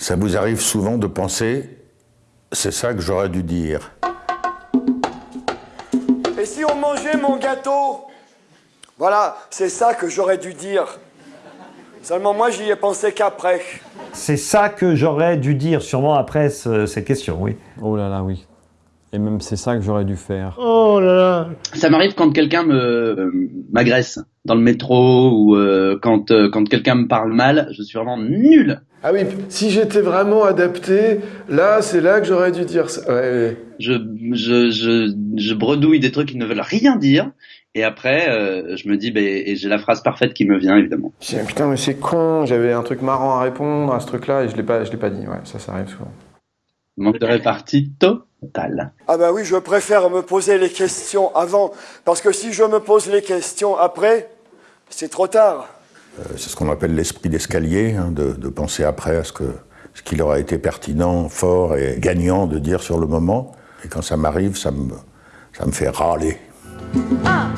Ça vous arrive souvent de penser, c'est ça que j'aurais dû dire. Et si on mangeait mon gâteau? Voilà, c'est ça que j'aurais dû dire. Seulement moi, j'y ai pensé qu'après. C'est ça que j'aurais dû dire, sûrement après ce- cette question, oui. Oh là là, oui. Et même c'est ça que j'aurais dû faire. Oh là là Ça m'arrive quand quelqu'un me euh, m'agresse dans le métro ou euh, quand euh, quand quelqu'un me parle mal, je suis vraiment nul. Ah oui, si j'étais vraiment adapté, là, c'est là que j'aurais dû dire ça. Ouais, ouais. Je je je je bredouille des trucs qui ne veulent rien dire et après euh, je me dis ben et j'ai la phrase parfaite qui me vient évidemment. Je dis, putain, mais c'est con, j'avais un truc marrant à répondre à ce truc-là et je l'ai pas, je l'ai pas dit. Ouais, ça, ça arrive souvent. Manque de répartie total. Ah bah oui, je préfère me poser les questions avant, parce que si je me pose les questions après, c'est trop tard. Euh, C'est ce qu'on appelle l'esprit d'escalier, hein, de, de penser après à ce que ce qu'il aurait été pertinent, fort et gagnant de dire sur le moment. Et quand ça m'arrive, ça me, ça me fait râler. 1,